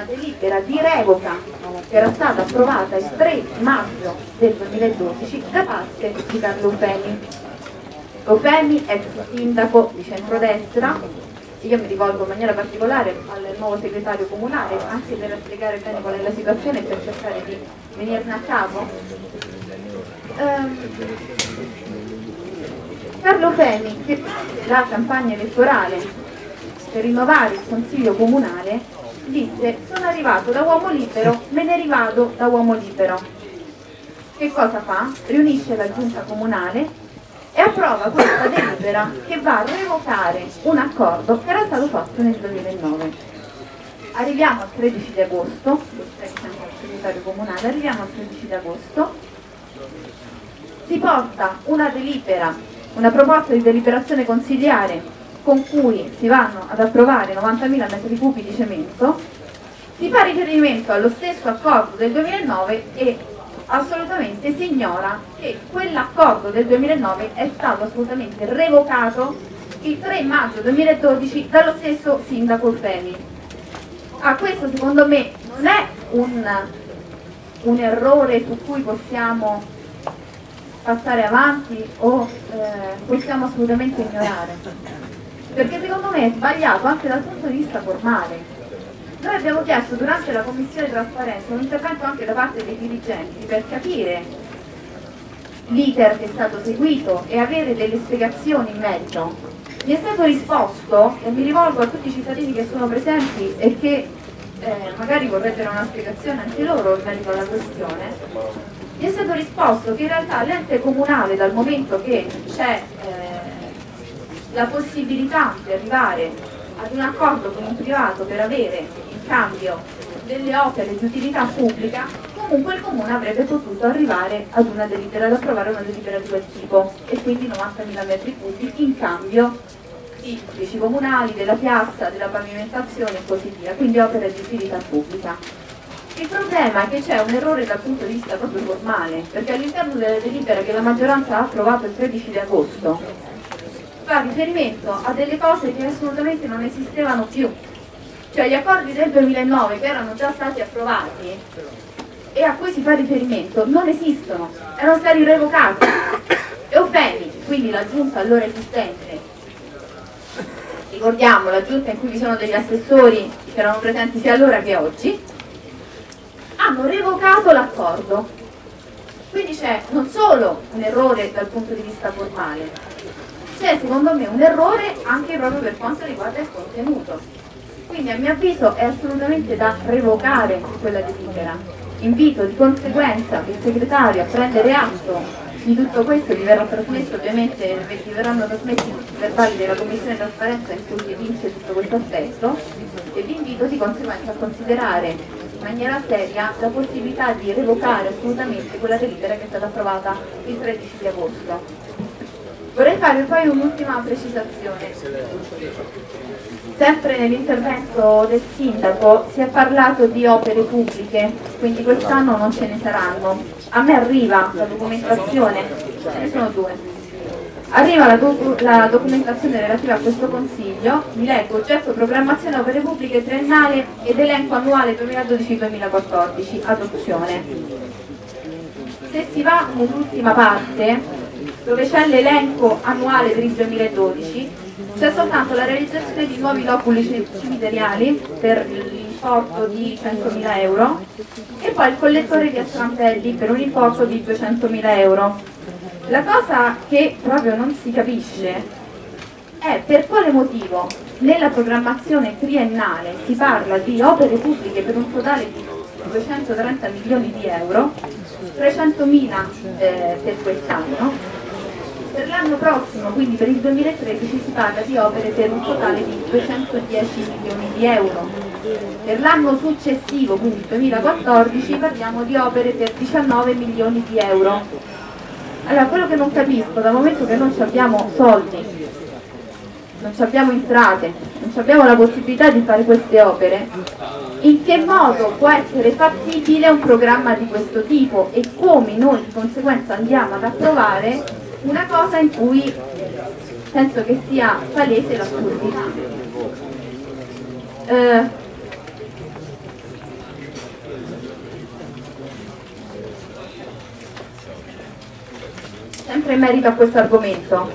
una delibera di revoca che era stata approvata il 3 maggio del 2012 da parte di Carlo Femi. Ofemi, ex sindaco di centrodestra, io mi rivolgo in maniera particolare al nuovo segretario comunale anche per spiegare bene qual è la situazione e per cercare di venirne a capo. Ehm, Carlo Femi, che la campagna elettorale per rinnovare il consiglio comunale, disse sono arrivato da uomo libero, me ne rivado da uomo libero. Che cosa fa? Riunisce la giunta comunale e approva questa delibera che va a revocare un accordo che era stato fatto nel 2009. Arriviamo al 13 di agosto, sempre al segretario comunale, arriviamo al 13 di agosto, si porta una delibera, una proposta di deliberazione consigliare con cui si vanno ad approvare 90.000 metri cubi di cemento, si fa riferimento allo stesso accordo del 2009 e assolutamente si ignora che quell'accordo del 2009 è stato assolutamente revocato il 3 maggio 2012 dallo stesso sindaco Femi. Ah, questo secondo me non è un, un errore su cui possiamo passare avanti o eh, possiamo assolutamente ignorare, perché secondo me è sbagliato anche dal punto di vista formale noi abbiamo chiesto durante la commissione trasparenza un intervento anche da parte dei dirigenti per capire l'iter che è stato seguito e avere delle spiegazioni in merito. Mi è stato risposto, e mi rivolgo a tutti i cittadini che sono presenti e che eh, magari vorrebbero una spiegazione anche loro in merito alla questione, mi è stato risposto che in realtà l'ente comunale dal momento che c'è eh, la possibilità di arrivare ad un accordo con un privato per avere cambio delle opere di utilità pubblica, comunque il comune avrebbe potuto arrivare ad una delibera, ad approvare una delibera di quel tipo e quindi 90.000 metri cubi in cambio di uffici comunali, della piazza, della pavimentazione e così via, quindi opere di utilità pubblica. Il problema è che c'è un errore dal punto di vista proprio formale, perché all'interno della delibera che la maggioranza ha approvato il 13 di agosto fa riferimento a delle cose che assolutamente non esistevano più, cioè gli accordi del 2009 che erano già stati approvati e a cui si fa riferimento non esistono, erano stati revocati. E offendi, quindi la giunta allora esistente, ricordiamo la giunta in cui vi sono degli assessori che erano presenti sia allora che oggi, hanno revocato l'accordo. Quindi c'è non solo un errore dal punto di vista formale, c'è secondo me un errore anche proprio per quanto riguarda il contenuto quindi a mio avviso è assolutamente da revocare quella delibera. Invito di conseguenza il segretario a prendere atto di tutto questo, vi verrà trasmesso ovviamente, vi verranno trasmessi i verbali della Commissione di Trasparenza in cui si evince tutto questo aspetto e vi invito di conseguenza a considerare in maniera seria la possibilità di revocare assolutamente quella delibera che è stata approvata il 13 di agosto. Vorrei fare poi un'ultima precisazione. Sempre nell'intervento del sindaco si è parlato di opere pubbliche, quindi quest'anno non ce ne saranno. A me arriva la documentazione, ce ne sono due. Arriva la, doc la documentazione relativa a questo consiglio, vi leggo oggetto programmazione opere pubbliche triennale ed elenco annuale 2012-2014, adozione. Se si va nell'ultima parte, dove c'è l'elenco annuale per il 2012, c'è soltanto la realizzazione di nuovi loculi cimiteriali per l'importo di 100.000 euro e poi il collettore di astrantelli per un importo di 200.000 euro. La cosa che proprio non si capisce è per quale motivo nella programmazione triennale si parla di opere pubbliche per un totale di 230 milioni di euro, 300.000 eh, per quest'anno per l'anno prossimo, quindi per il 2013, si parla di opere per un totale di 210 milioni di euro. Per l'anno successivo, quindi il 2014, parliamo di opere per 19 milioni di euro. Allora, quello che non capisco, dal momento che non abbiamo soldi, non abbiamo entrate, non abbiamo la possibilità di fare queste opere, in che modo può essere fattibile un programma di questo tipo e come noi di conseguenza andiamo ad approvare una cosa in cui penso che sia palese l'assurdità. Eh, oltre in merito a questo argomento.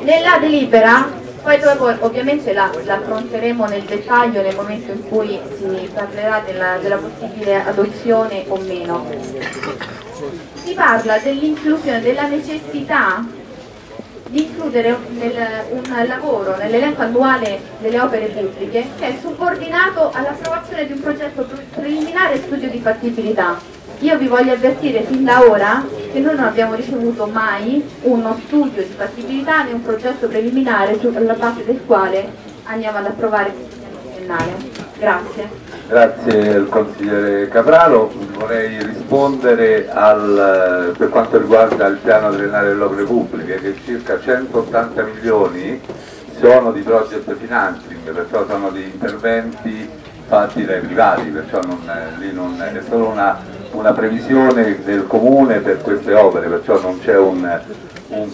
Nella delibera, poi dopo ovviamente la, la, affronteremo nel dettaglio nel momento in cui si parlerà della, della possibile adozione o meno, si parla dell'inclusione, della necessità di includere nel, un lavoro nell'elenco annuale delle opere bibliche che è subordinato all'approvazione di un progetto preliminare studio di fattibilità. Io vi voglio avvertire fin da ora che noi non abbiamo ricevuto mai uno studio di fattibilità né un progetto preliminare sulla base del quale andiamo ad approvare il piano triennale. Grazie. Grazie al consigliere Capraro, vorrei rispondere al, per quanto riguarda il piano triennale delle opere pubbliche che circa 180 milioni sono di project financing, perciò sono di interventi fatti dai privati, perciò non, lì non, è solo una, una, previsione del comune per queste opere, perciò non c'è un, un,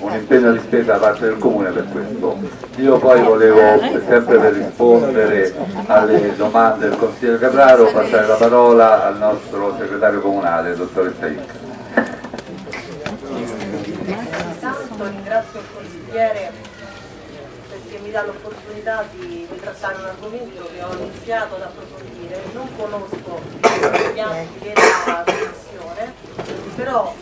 un impegno di spesa da parte del comune per questo. Io poi volevo, sempre per rispondere alle domande del consigliere Capraro, passare la parola al nostro segretario comunale, dottoressa Icca. Intanto ringrazio il consigliere perché mi dà l'opportunità di, di, trattare un argomento che ho iniziato ad approfondire. Non conosco gli atti della Commissione, però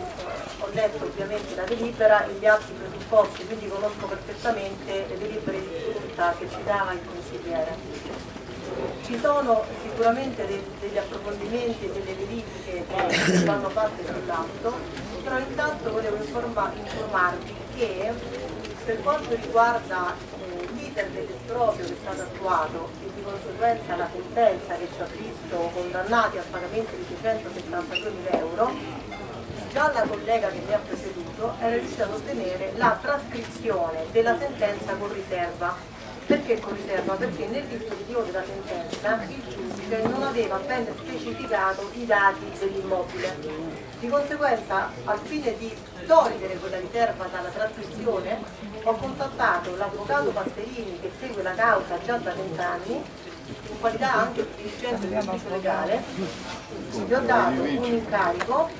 letto ovviamente la delibera e gli atti presupposti, quindi conosco perfettamente le delibere di giunta che ci dava il consigliere. Ci sono sicuramente dei, degli approfondimenti e delle verifiche che vanno fatte sull'atto, però intanto volevo informa, informarvi che per quanto riguarda l'iter dell'esproprio che è stato attuato e di conseguenza la sentenza che ci ha visto condannati al pagamento di 672 mila euro, già la collega che mi ha preceduto era riuscita ad ottenere la trascrizione della sentenza con riserva. Perché con riserva? Perché nel dispositivo della sentenza il giudice non aveva ben specificato i dati dell'immobile. Di conseguenza, al fine di togliere quella riserva dalla trascrizione, ho contattato l'avvocato Pasterini che segue la causa già da vent'anni in qualità anche di dirigente dell'ufficio legale, gli ho dato un incarico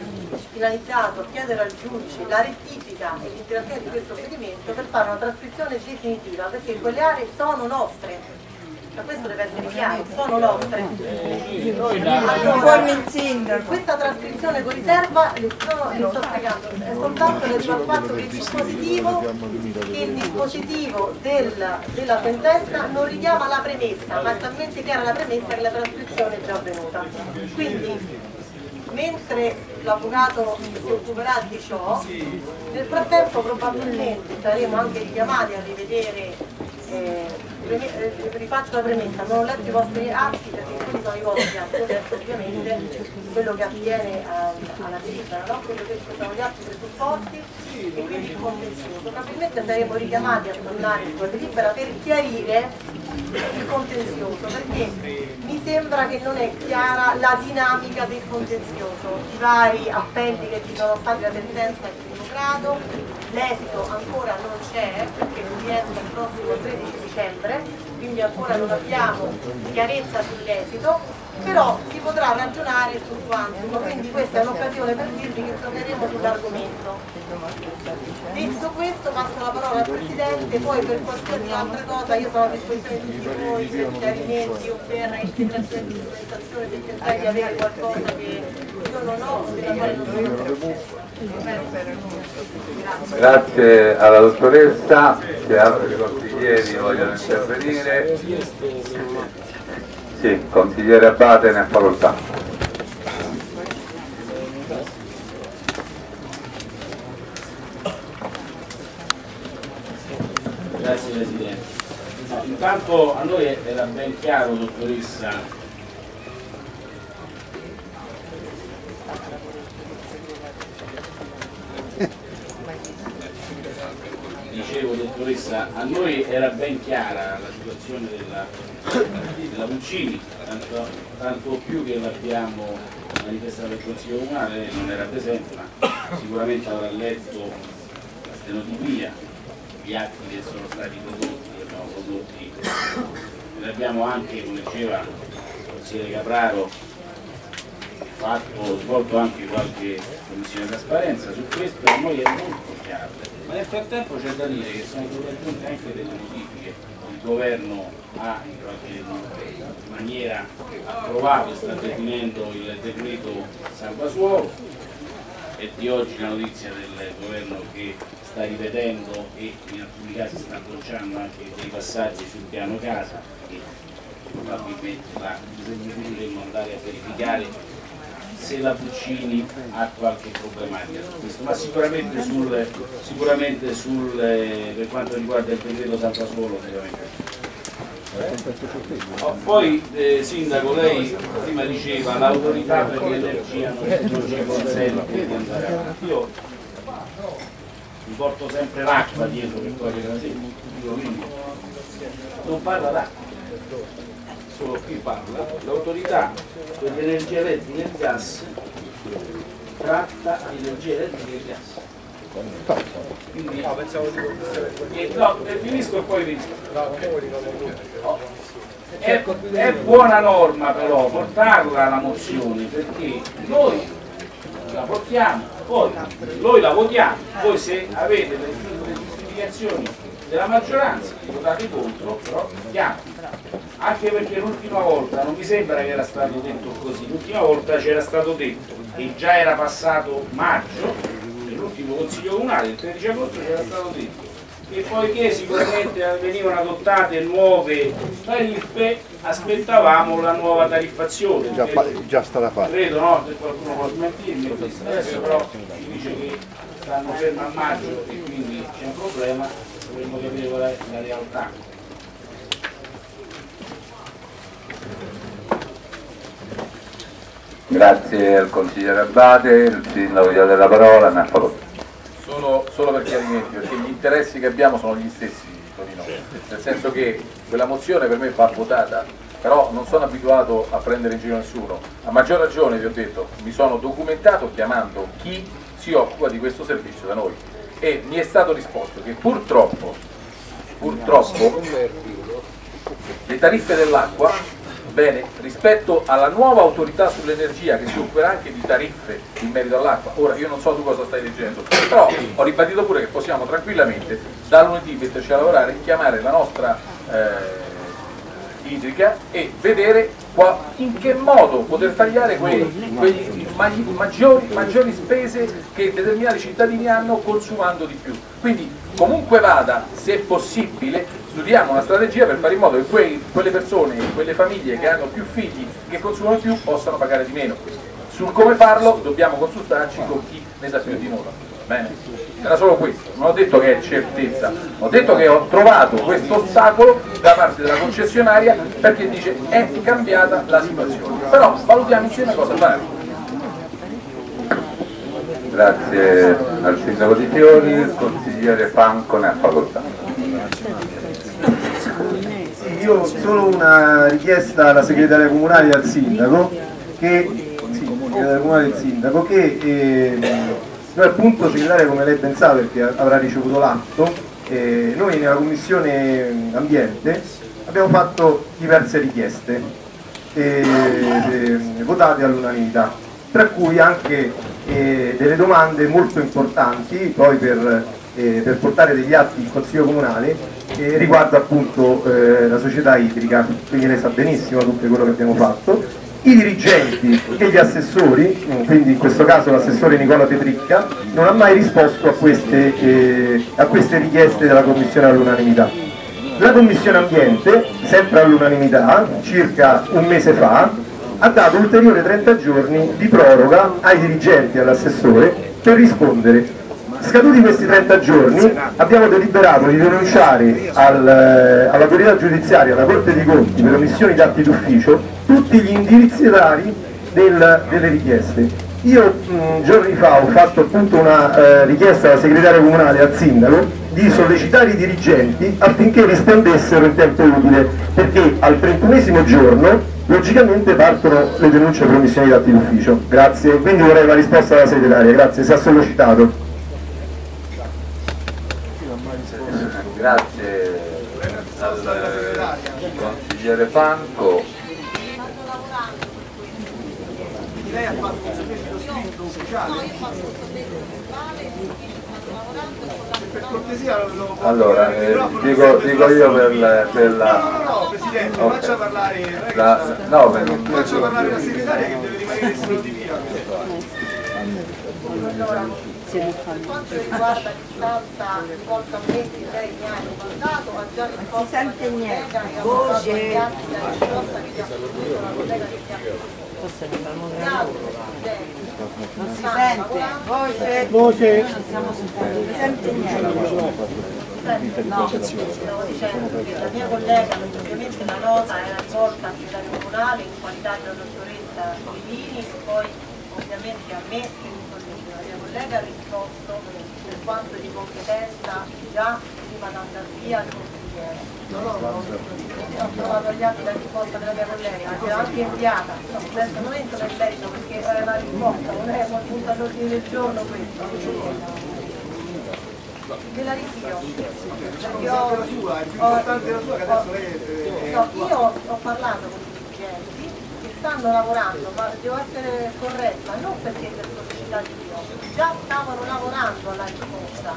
finalizzato a chiedere al giudice la rettifica e l'interazione di questo provvedimento per fare una trascrizione definitiva, perché quelle aree sono nostre ma questo deve essere chiaro, sono nostre. Allora, questa trascrizione con riserva le, sto, le sto spiegando, è soltanto relativa al fatto che il dispositivo, il dispositivo del, della sentenza non richiama la premessa, ma è talmente chiara la premessa che la trascrizione è già avvenuta. Quindi mentre l'avvocato si occuperà di ciò, nel frattempo probabilmente saremo anche richiamati a rivedere eh, eh, rifaccio la premessa, non ho letto i vostri atti perché quelli sono i vostri atti, ovviamente quello che attiene alla delibera, no? quello che sono gli atti presupposti e quindi il contenzioso. Probabilmente saremo richiamati a tornare sulla delibera per chiarire il contenzioso, perché mi sembra che non è chiara la dinamica del contenzioso, i vari appelli che ci sono stati da sentenza al primo grado, l'esito ancora non c'è perché non rientra il prossimo 13 dicembre, quindi ancora non abbiamo chiarezza sull'esito, però si potrà ragionare sul quantum, quindi questa è un'occasione per dirvi che torneremo sull'argomento. Detto questo passo la parola al Presidente, poi per qualsiasi altra cosa io sono a disposizione di tutti voi per chiarimenti o per integrazione di documentazione se pensate di avere qualcosa che io non ho o della quale non sono Grazie alla dottoressa, se altri consiglieri vogliono intervenire. Sì, consigliere Abate ne ha facoltà. Grazie Presidente. intanto a noi era ben chiaro, dottoressa, dottoressa, a noi era ben chiara la situazione della, della Puccini, tanto, tanto più che l'abbiamo manifestata al Consiglio Comunale, non era presente, ma sicuramente avrà letto la stenotipia, gli atti che sono stati prodotti, che abbiamo prodotti, ne abbiamo anche, come diceva il consigliere Capraro, fatto, svolto anche qualche commissione di trasparenza. Su questo, a noi è molto ma nel frattempo c'è da dire che sono state aggiunte anche delle modifiche, il governo ha in maniera approvato e sta definendo il decreto salvasuolo, è di oggi la notizia del governo che sta rivedendo e in alcuni casi sta bocciando anche dei passaggi sul piano casa e probabilmente la dovremmo andare a verificare se la Puccini ha qualche problematica su questo, ma sicuramente, sul, sicuramente sul, eh, per quanto riguarda il decreto Salvasuolo sicuramente. Oh, poi eh, Sindaco, lei prima diceva l'autorità per l'energia non, non ci consente di andare avanti. Io mi porto sempre l'acqua dietro per togliere la non parla d'acqua, solo qui parla, l'autorità per l'energia elettrica e il gas tratta l'energia elettrica e gas. Quindi, eh, no, eh, finisco e poi. Oh, È, è buona norma però portarla alla mozione perché noi la portiamo, poi noi la votiamo, voi se avete le giustificazioni della maggioranza votate contro, però votiamo. Anche perché l'ultima volta non mi sembra che era stato detto così, l'ultima volta c'era stato detto che già era passato maggio, nell'ultimo consiglio comunale, il 13 agosto c'era stato detto che poiché sicuramente venivano adottate nuove tariffe aspettavamo la nuova tariffazione. Già, già stata fatta. Credo, no? Se qualcuno può smentirmi, adesso però ci dice che stanno fermi a maggio e quindi c'è un problema, dovremmo capire qual è la realtà. Grazie al consigliere Abate, il sindaco gli dà la parola, ha facoltà. Solo, solo per chiarimenti, perché gli interessi che abbiamo sono gli stessi, Torino. nel senso che quella mozione per me va votata, però non sono abituato a prendere in giro nessuno. A maggior ragione, vi ho detto, mi sono documentato chiamando chi si occupa di questo servizio da noi e mi è stato risposto che purtroppo, purtroppo le tariffe dell'acqua Bene, rispetto alla nuova autorità sull'energia che si occuperà anche di tariffe in merito all'acqua, ora io non so tu cosa stai leggendo, però ho ribadito pure che possiamo tranquillamente da lunedì metterci a lavorare, chiamare la nostra eh, idrica e vedere qua- in che modo poter tagliare quegli maggi- maggiori, maggiori spese che determinati cittadini hanno consumando di più. Quindi comunque vada, se possibile, studiamo una strategia per fare in modo che quei- quelle persone, quelle famiglie che hanno più figli, che consumano più, possano pagare di meno. Sul come farlo dobbiamo consultarci con chi ne sa più di noi. Bene? Era solo questo, non ho detto che è certezza, ho detto che ho trovato questo ostacolo da parte della concessionaria perché dice è cambiata la situazione. Però valutiamo insieme cosa fare. Grazie al sindaco di Fiori, il consigliere Franco ne ha facoltà. Io solo una richiesta alla segretaria comunale e al sindaco che, sì, comunale e sindaco, che ehm, noi appunto segretaria come lei ben sa perché avrà ricevuto l'atto, eh, noi nella commissione ambiente abbiamo fatto diverse richieste eh, eh, votate all'unanimità, tra cui anche eh, delle domande molto importanti poi per, eh, per portare degli atti in consiglio comunale eh, riguardo appunto la società idrica, quindi lei sa benissimo tutto quello che abbiamo fatto. I dirigenti e gli assessori, mm, quindi in questo caso l'assessore Nicola Petricca, non ha mai risposto a queste, eh, a queste richieste della Commissione all'unanimità. La Commissione Ambiente, sempre all'unanimità, circa un mese fa, ha dato ulteriori 30 giorni di proroga ai dirigenti e all'assessore per rispondere. Scaduti questi 30 giorni abbiamo deliberato di denunciare al, eh, all'autorità giudiziaria, alla Corte dei Conti, per omissioni di atti d'ufficio, tutti gli indirizzatari del- delle richieste. Io mh, giorni fa ho fatto appunto una eh, richiesta alla segretaria comunale al sindaco di sollecitare i dirigenti affinché rispondessero in tempo utile, perché al 31 giorno logicamente partono le denunce per omissioni di atti d'ufficio. Grazie, quindi vorrei la risposta dalla segretaria, grazie, si è sollecitato. Grazie al consigliere Franco. lei ha fatto un sollecito scritto ufficiale? Per cortesia lo, lo Allora, eh, dico, dico io per, la- per No, la... no, no, Presidente, Ok. faccia parlare, la no, beh, non faccia parlare la segretaria che deve rimanere solo di via. Allora, per quanto riguarda l'istanza rivolta a me che lei mi ha ricordato, ha già risposto si sente niente. Voce. Non si sente, voce. Voce. Non sente niente. No, la mia collega, ovviamente la nota era al segretario comunale in qualità di dottoressa e poi ovviamente a me. La mia collega ha risposto per quanto di competenza già prima di andare via al consigliere. Ho trovato agli atti la risposta della mia collega, che è anche inviata. No, adesso non entro nel merito perché è una risposta, non è un punto all'ordine del giorno questo. Ve la ritiro. Perché ho, La sua, è più ho- importante la sua che adesso lei è- No, io ho parlato con i dirigenti che stanno lavorando, ma devo essere corretta, non perché per sollecità di io, già stavano lavorando alla risposta,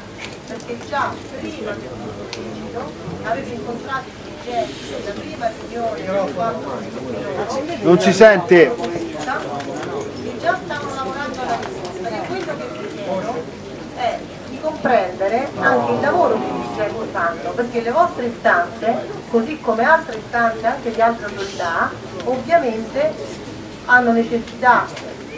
perché già prima del sollecito avevo incontrato i dirigenti nella prima riunione Non si sente. che già stavano lavorando alla risposta e quello che vi chiedo è di comprendere anche il lavoro che i dirigenti fanno, perché le vostre istanze, così come altre istanze anche di altre autorità, ovviamente hanno necessità,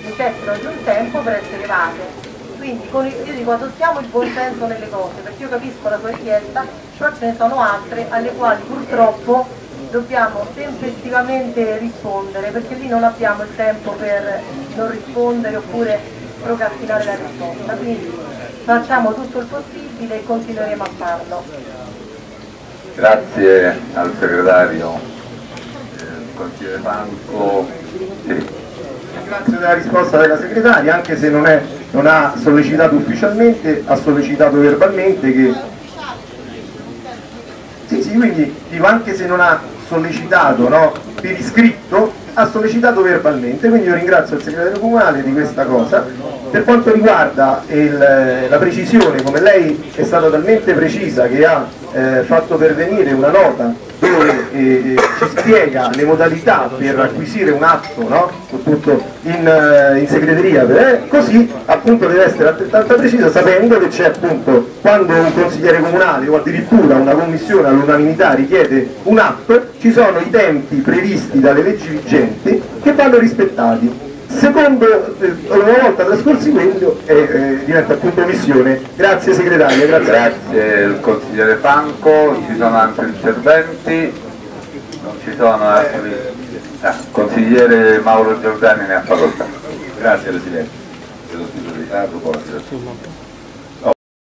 necessitano di un tempo per essere evase. Quindi io dico adottiamo il buon senso nelle cose, perché io capisco la sua richiesta, però ce ne sono altre alle quali purtroppo dobbiamo tempestivamente rispondere, perché lì non abbiamo il tempo per non rispondere oppure procrastinare la risposta. Quindi facciamo tutto il possibile e continueremo a farlo. Grazie al segretario, eh, consigliere Franco. Sì. Ringrazio della risposta della segretaria, anche se non, è- non ha sollecitato ufficialmente, ha sollecitato verbalmente che... Sì, sì, quindi dico anche se non ha sollecitato no, per iscritto, ha sollecitato verbalmente, quindi io ringrazio il segretario comunale di questa cosa. Per quanto riguarda il- la precisione, come lei è stata talmente precisa che ha eh, fatto pervenire una nota dove eh, eh, ci spiega le modalità per acquisire un atto no? appunto in, eh, in segreteria, eh, così appunto deve essere altrettanto precisa sapendo che c'è appunto quando un consigliere comunale o addirittura una commissione all'unanimità richiede un atto, ci sono i tempi previsti dalle leggi vigenti che vanno rispettati. Secondo, eh, una volta trascorsi quello, eh, eh, diventa appunto missione. Grazie segretaria, grazie. Grazie il consigliere Franco, ci sono altri interventi, non ci sono altri. Ah, consigliere Mauro Giordani ne ha facoltà. Grazie Presidente,